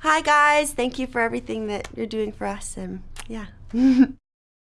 hi guys. Thank you for everything that you're doing for us. And yeah.